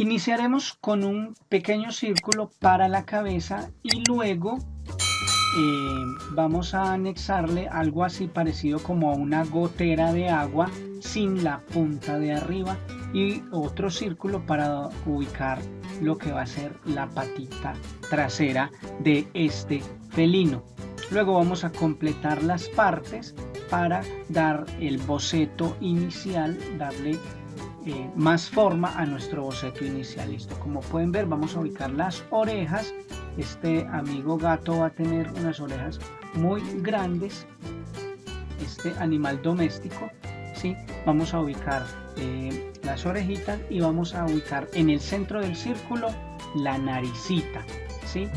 Iniciaremos con un pequeño círculo para la cabeza y luego eh, vamos a anexarle algo así parecido como a una gotera de agua sin la punta de arriba y otro círculo para ubicar lo que va a ser la patita trasera de este felino. Luego vamos a completar las partes para dar el boceto inicial, darle eh, más forma a nuestro boceto inicial. Listo, como pueden ver vamos a ubicar las orejas. Este amigo gato va a tener unas orejas muy grandes. Este animal doméstico, ¿sí? Vamos a ubicar eh, las orejitas y vamos a ubicar en el centro del círculo la naricita, ¿sí?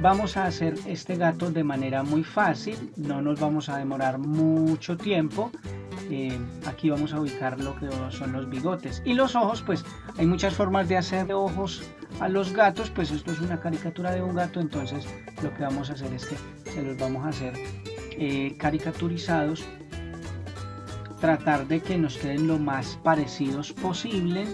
Vamos a hacer este gato de manera muy fácil, no nos vamos a demorar mucho tiempo. Aquí vamos a ubicar lo que son los bigotes. Y los ojos pues hay muchas formas de hacer ojos a los gatos pues esto es una caricatura de un gato entonces lo que vamos a hacer es que se los vamos a hacer eh, caricaturizados tratar de que nos queden lo más parecidos posible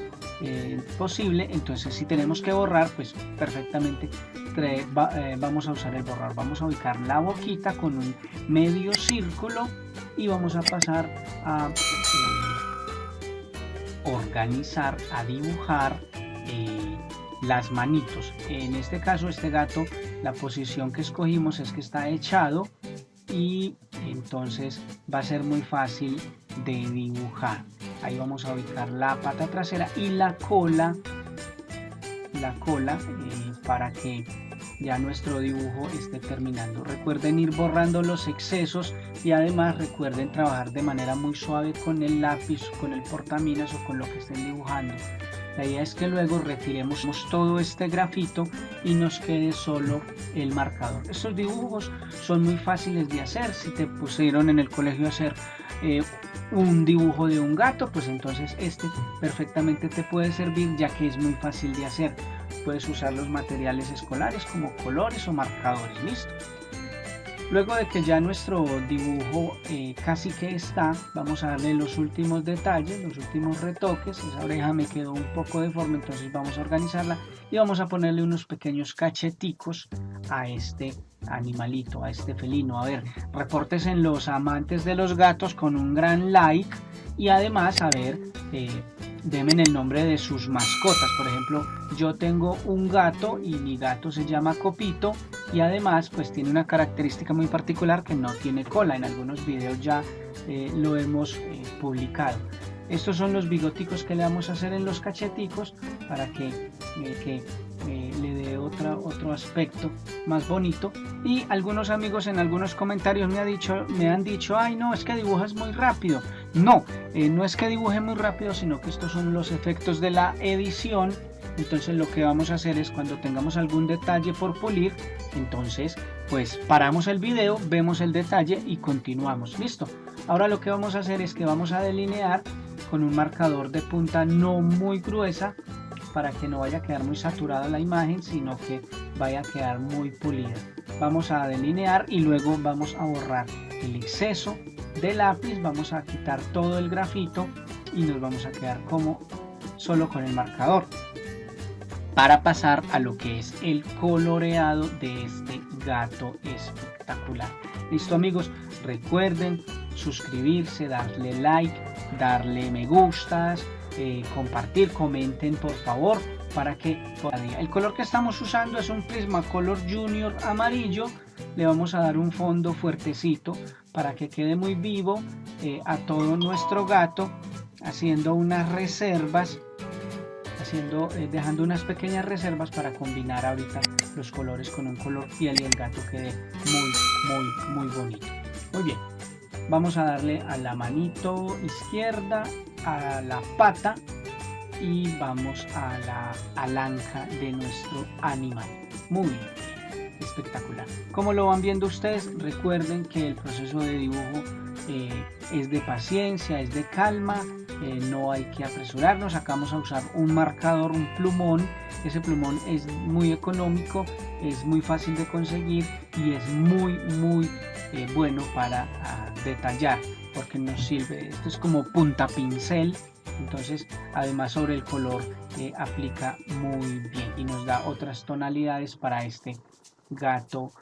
eh, posible. Entonces si tenemos que borrar pues perfectamente eh, vamos a usar el borrar vamos a ubicar la boquita con un medio círculo y vamos a pasar a eh, organizar a dibujar eh, las manitos. En este caso este gato la posición que escogimos es que está echado y entonces va a ser muy fácil de dibujar. Ahí vamos a ubicar la pata trasera y la cola la cola eh, para que ya nuestro dibujo esté terminando. Recuerden ir borrando los excesos y además recuerden trabajar de manera muy suave con el lápiz, con el portaminas o con lo que estén dibujando. La idea es que luego retiremos todo este grafito y nos quede solo el marcador. Estos dibujos son muy fáciles de hacer. Si te pusieron en el colegio hacer eh, un dibujo de un gato, pues entonces este perfectamente te puede servir ya que es muy fácil de hacer. Puedes usar los materiales escolares como colores o marcadores, listo. Luego de que ya nuestro dibujo eh, casi que está, vamos a darle los últimos detalles, los últimos retoques. Esa oreja me quedó un poco deforme, entonces vamos a organizarla y vamos a ponerle unos pequeños cacheticos a este animalito, a este felino. A ver, reportes en los amantes de los gatos con un gran like y además, a ver, eh, denme el nombre de sus mascotas. Por ejemplo, yo tengo un gato y mi gato se llama Copito y además pues tiene una característica muy particular que no tiene cola. En algunos videos ya eh, lo hemos eh, publicado. Estos son los bigoticos que le vamos a hacer en los cacheticos para que, eh, le dé otra, otro aspecto más bonito. Y algunos amigos en algunos comentarios me, dicho, me han dicho, ay no, es que dibujas muy rápido. No, no es que dibuje muy rápido, sino que estos son los efectos de la edición. Entonces lo que vamos a hacer es cuando tengamos algún detalle por pulir entonces pues paramos el video vemos el detalle y continuamos. Listo. Ahora lo que vamos a hacer es que vamos a delinear con un marcador de punta no muy gruesa para que no vaya a quedar muy saturada la imagen sino que vaya a quedar muy pulida. Vamos a delinear y luego vamos a borrar el exceso de lápiz vamos a quitar todo el grafito y nos vamos a quedar como solo con el marcador. Para pasar a lo que es el coloreado de este gato espectacular. Listo amigos, recuerden suscribirse, darle like, darle me gustas, eh, compartir, comenten por favor para que el color que estamos usando es un Prismacolor Junior amarillo. Le vamos a dar un fondo fuertecito para que quede muy vivo eh, a todo nuestro gato haciendo unas reservas eh, dejando unas pequeñas reservas para combinar ahorita los colores con un color piel y el gato quede muy, muy, muy bonito. Muy bien, vamos a darle a la manito izquierda, a la pata y vamos a la alanca de nuestro animal. Muy bien, espectacular. Como lo van viendo ustedes, recuerden que el proceso de dibujo eh, es de paciencia, es de calma, eh, no hay que apresurarnos, acá vamos a usar un marcador, un plumón, ese plumón es muy económico, es muy fácil de conseguir y es muy muy eh, bueno para ah, detallar porque nos sirve, esto es como punta pincel entonces además sobre el color aplica muy bien y nos da otras tonalidades para este gato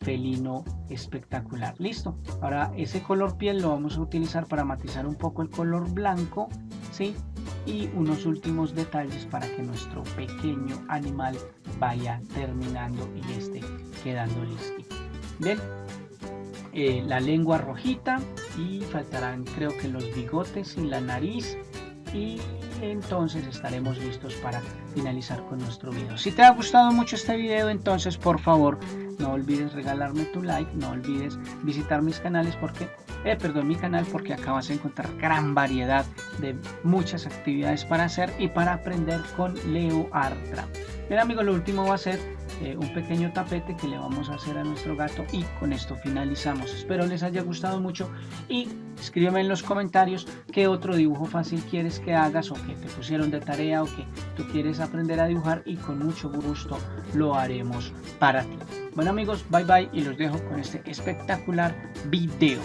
felino espectacular. Listo. Ahora ese color piel lo vamos a utilizar para matizar un poco el color blanco sí y unos últimos detalles para que nuestro pequeño animal vaya terminando y esté quedando listo. Bien. Eh, la lengua rojita y faltarán creo que los bigotes y la nariz y entonces estaremos listos para finalizar con nuestro video. Si te ha gustado mucho este video, entonces por favor no olvides regalarme tu like, no olvides visitar mis canales porque, eh, perdón, mi canal porque acá vas a encontrar gran variedad de muchas actividades para hacer y para aprender con Leo Artra. Bien amigos, lo último va a ser eh, un pequeño tapete que le vamos a hacer a nuestro gato y con esto finalizamos. Espero les haya gustado mucho y escríbeme en los comentarios qué otro dibujo fácil quieres que hagas o que te pusieron de tarea o que tú quieres aprender a dibujar y con mucho gusto lo haremos para ti. Bueno amigos, bye bye y los dejo con este espectacular video.